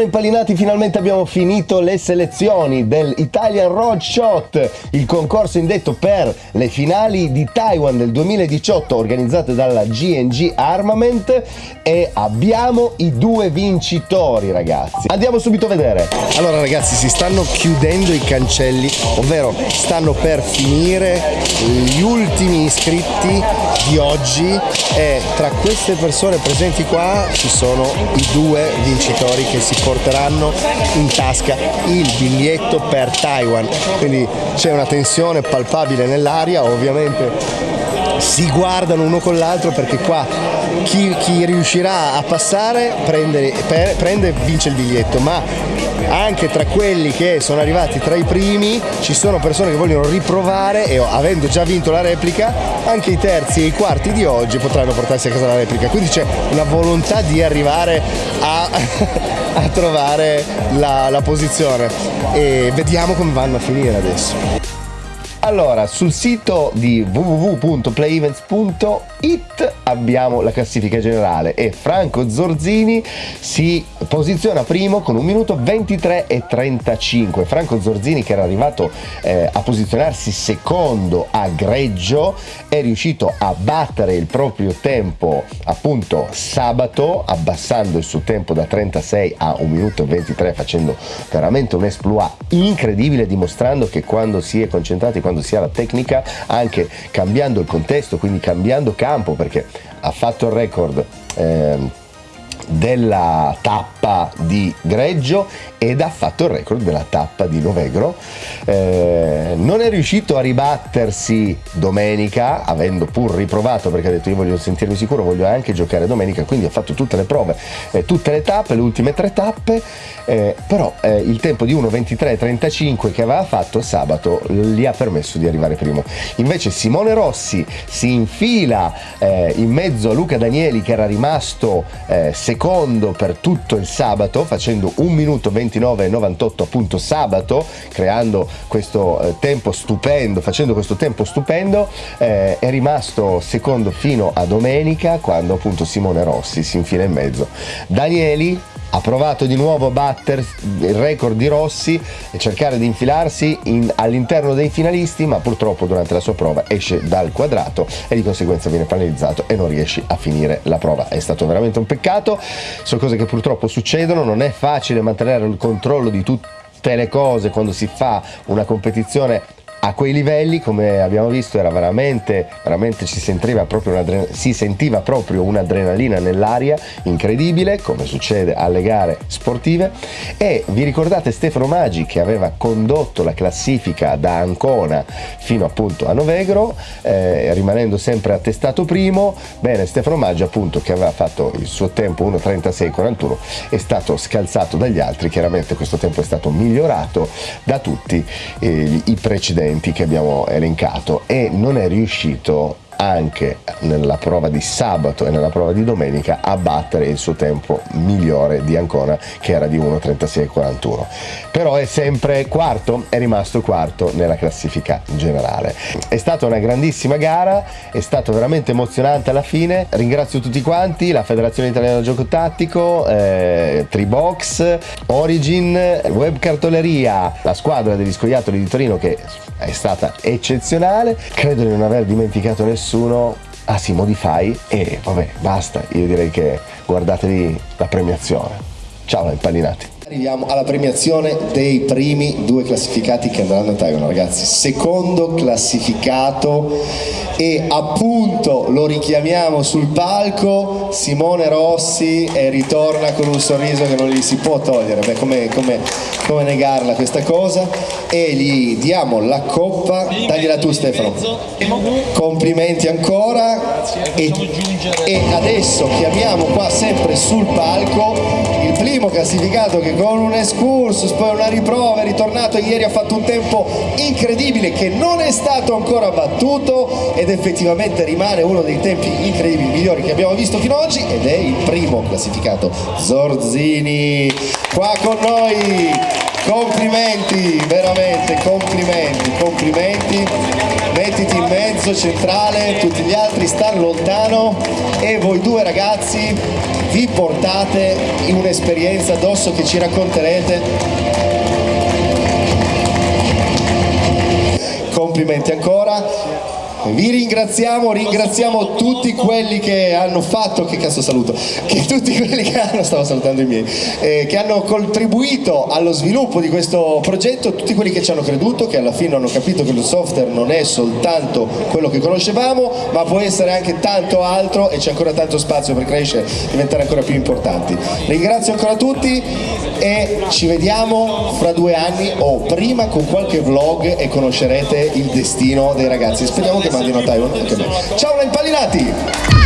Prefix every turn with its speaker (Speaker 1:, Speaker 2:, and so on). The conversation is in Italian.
Speaker 1: Ciao impallinati, finalmente abbiamo finito le selezioni del Italian Road Shot, il concorso indetto per le finali di Taiwan del 2018 organizzate dalla GNG Armament e abbiamo i due vincitori ragazzi. Andiamo subito a vedere. Allora ragazzi si stanno chiudendo i cancelli, ovvero stanno per finire gli ultimi iscritti di oggi e tra queste persone presenti qua ci sono i due vincitori che si porteranno in tasca il biglietto per Taiwan. Quindi c'è una tensione palpabile nell'aria ovviamente si guardano uno con l'altro perché qua chi, chi riuscirà a passare prende, prende e vince il biglietto ma anche tra quelli che sono arrivati tra i primi ci sono persone che vogliono riprovare e avendo già vinto la replica anche i terzi e i quarti di oggi potranno portarsi a casa la replica. Quindi c'è una volontà di arrivare a, a trovare la, la posizione. E vediamo come vanno a finire adesso allora, sul sito di www.playevents.it abbiamo la classifica generale e Franco Zorzini si posiziona primo con un minuto 23 e 35. Franco Zorzini che era arrivato eh, a posizionarsi secondo a Greggio è riuscito a battere il proprio tempo appunto sabato abbassando il suo tempo da 36 a 1 minuto e 23 facendo veramente un exploit incredibile dimostrando che quando si è concentrati quando si ha la tecnica anche cambiando il contesto quindi cambiando campo perché ha fatto il record eh, della tappa di Greggio ed ha fatto il record della tappa di Novegro. Eh, non è riuscito a ribattersi domenica, avendo pur riprovato perché ha detto io voglio sentirmi sicuro, voglio anche giocare domenica, quindi ha fatto tutte le prove, eh, tutte le tappe, le ultime tre tappe, eh, però eh, il tempo di 1.23.35 che aveva fatto sabato gli ha permesso di arrivare primo. Invece Simone Rossi si infila eh, in mezzo a Luca Danieli che era rimasto eh, secondo per tutto il sabato facendo 1 minuto 29 e 98 appunto sabato creando questo eh, tempo stupendo facendo questo tempo stupendo eh, è rimasto secondo fino a domenica quando appunto Simone Rossi si infila in mezzo. Danieli ha provato di nuovo a battere il record di Rossi e cercare di infilarsi in, all'interno dei finalisti ma purtroppo durante la sua prova esce dal quadrato e di conseguenza viene penalizzato e non riesce a finire la prova. È stato veramente un peccato. Sono cose che purtroppo succedono. Non è facile mantenere il controllo di tutte le cose quando si fa una competizione a quei livelli come abbiamo visto era veramente veramente ci sentiva si sentiva proprio un'adrenalina nell'aria incredibile come succede alle gare sportive. E vi ricordate Stefano Maggi che aveva condotto la classifica da Ancona fino appunto a Novegro eh, rimanendo sempre attestato primo? Bene Stefano Maggi appunto che aveva fatto il suo tempo 1.36.41 è stato scalzato dagli altri. Chiaramente questo tempo è stato migliorato da tutti eh, i precedenti precedenti che abbiamo elencato e non è riuscito anche nella prova di sabato e nella prova di domenica a battere il suo tempo migliore di Ancona che era di 1.36.41 però è sempre quarto è rimasto quarto nella classifica generale. È stata una grandissima gara è stato veramente emozionante alla fine. Ringrazio tutti quanti la federazione italiana gioco tattico eh, Tribox Origin Web Cartoleria la squadra degli scoiattoli di Torino che è stata eccezionale. Credo di non aver dimenticato nessuno ah sì Modify e vabbè basta. Io direi che guardatevi la premiazione. Ciao impallinati
Speaker 2: Arriviamo alla premiazione dei primi due classificati che andranno a Taiwan ragazzi, secondo classificato e appunto lo richiamiamo sul palco. Simone Rossi e ritorna con un sorriso che non gli si può togliere, beh come, come, come negarla questa cosa? E gli diamo la coppa, dagliela tu Stefano, complimenti ancora. E, e adesso chiamiamo qua sempre sul palco primo classificato che con un excursus, poi una riprova, è ritornato ieri, ha fatto un tempo incredibile che non è stato ancora battuto ed effettivamente rimane uno dei tempi incredibili, migliori che abbiamo visto fino ad oggi ed è il primo classificato Zorzini qua con noi complimenti, veramente, complimenti, complimenti. Mettiti mezzo, centrale, tutti gli altri stanno lontano e voi due ragazzi vi portate in un'esperienza addosso che ci racconterete. Complimenti ancora vi ringraziamo, ringraziamo tutti quelli che hanno fatto, che cazzo saluto, che tutti quelli che hanno, stavo salutando i miei, eh, che hanno contribuito allo sviluppo di questo progetto, tutti quelli che ci hanno creduto, che alla fine hanno capito che lo software non è soltanto quello che conoscevamo, ma può essere anche tanto altro e c'è ancora tanto spazio per crescere, diventare ancora più importanti. Ringrazio ancora tutti e ci vediamo fra due anni o prima con qualche vlog e conoscerete il destino dei ragazzi. Speriamo che mandino a Taiwan anche me. Ciao, impallinati!